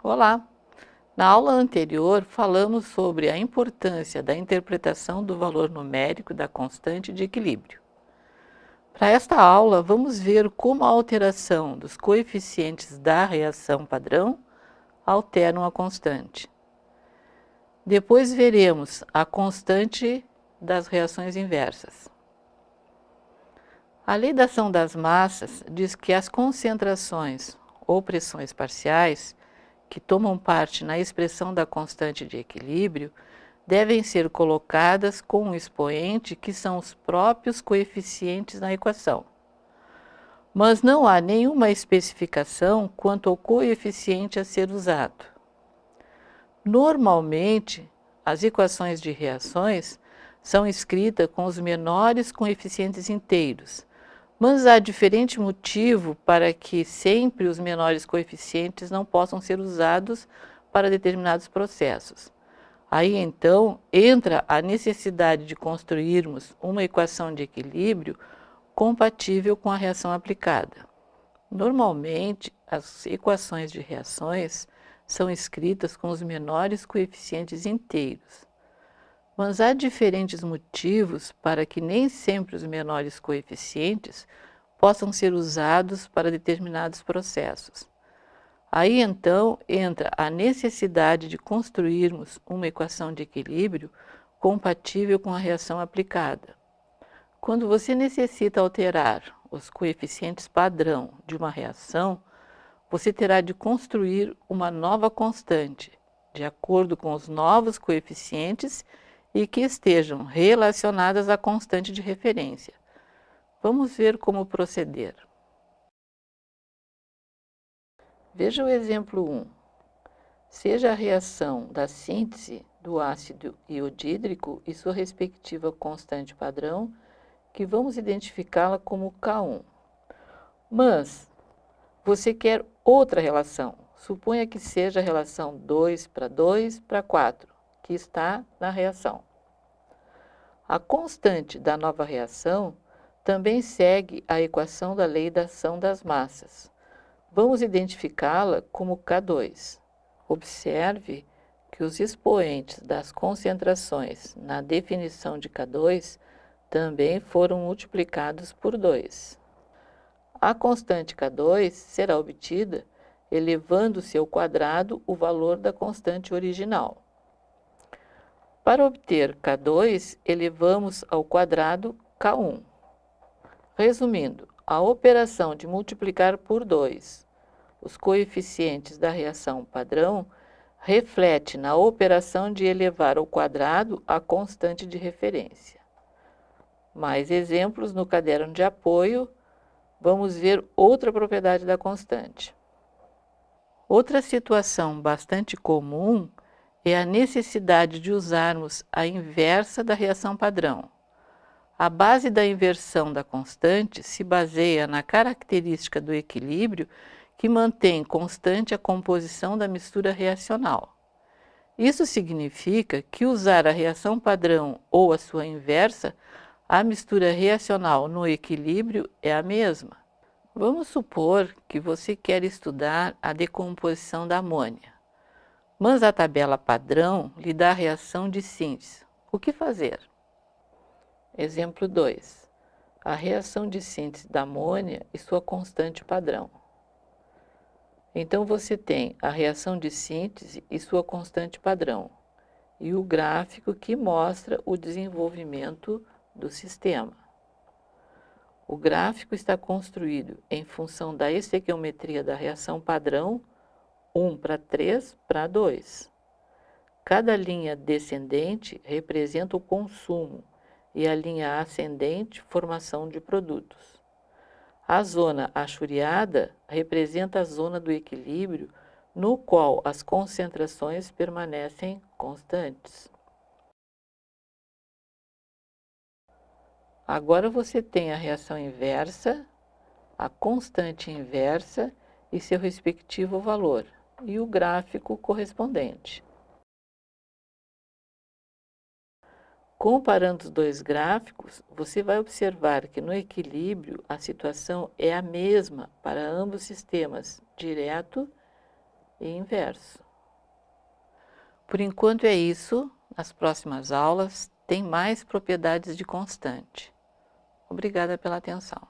Olá! Na aula anterior, falamos sobre a importância da interpretação do valor numérico da constante de equilíbrio. Para esta aula, vamos ver como a alteração dos coeficientes da reação padrão alteram a constante. Depois veremos a constante das reações inversas. A lei da ação das massas diz que as concentrações ou pressões parciais que tomam parte na expressão da constante de equilíbrio devem ser colocadas com um expoente que são os próprios coeficientes na equação. Mas não há nenhuma especificação quanto ao coeficiente a ser usado. Normalmente, as equações de reações são escritas com os menores coeficientes inteiros, mas há diferente motivo para que sempre os menores coeficientes não possam ser usados para determinados processos. Aí então entra a necessidade de construirmos uma equação de equilíbrio compatível com a reação aplicada. Normalmente, as equações de reações são escritas com os menores coeficientes inteiros. Mas há diferentes motivos para que nem sempre os menores coeficientes possam ser usados para determinados processos. Aí então entra a necessidade de construirmos uma equação de equilíbrio compatível com a reação aplicada. Quando você necessita alterar os coeficientes padrão de uma reação, você terá de construir uma nova constante, de acordo com os novos coeficientes e que estejam relacionadas à constante de referência. Vamos ver como proceder. Veja o exemplo 1. Seja a reação da síntese do ácido iodídrico e sua respectiva constante padrão, que vamos identificá-la como K1. Mas você quer outra relação. Suponha que seja a relação 2 para 2 para 4 que está na reação. A constante da nova reação também segue a equação da lei da ação das massas. Vamos identificá-la como K2. Observe que os expoentes das concentrações na definição de K2 também foram multiplicados por 2. A constante K2 será obtida elevando-se ao quadrado o valor da constante original. Para obter K2, elevamos ao quadrado K1. Resumindo, a operação de multiplicar por 2 os coeficientes da reação padrão reflete na operação de elevar ao quadrado a constante de referência. Mais exemplos no caderno de apoio, vamos ver outra propriedade da constante. Outra situação bastante comum é a necessidade de usarmos a inversa da reação padrão. A base da inversão da constante se baseia na característica do equilíbrio que mantém constante a composição da mistura reacional. Isso significa que usar a reação padrão ou a sua inversa, a mistura reacional no equilíbrio é a mesma. Vamos supor que você quer estudar a decomposição da amônia mas a tabela padrão lhe dá a reação de síntese. O que fazer? Exemplo 2. A reação de síntese da amônia e sua constante padrão. Então, você tem a reação de síntese e sua constante padrão, e o gráfico que mostra o desenvolvimento do sistema. O gráfico está construído em função da estequiometria da reação padrão 1 para 3 para 2. Cada linha descendente representa o consumo e a linha ascendente, formação de produtos. A zona achuriada representa a zona do equilíbrio, no qual as concentrações permanecem constantes. Agora você tem a reação inversa, a constante inversa e seu respectivo valor e o gráfico correspondente. Comparando os dois gráficos, você vai observar que no equilíbrio a situação é a mesma para ambos os sistemas, direto e inverso. Por enquanto é isso, nas próximas aulas tem mais propriedades de constante. Obrigada pela atenção.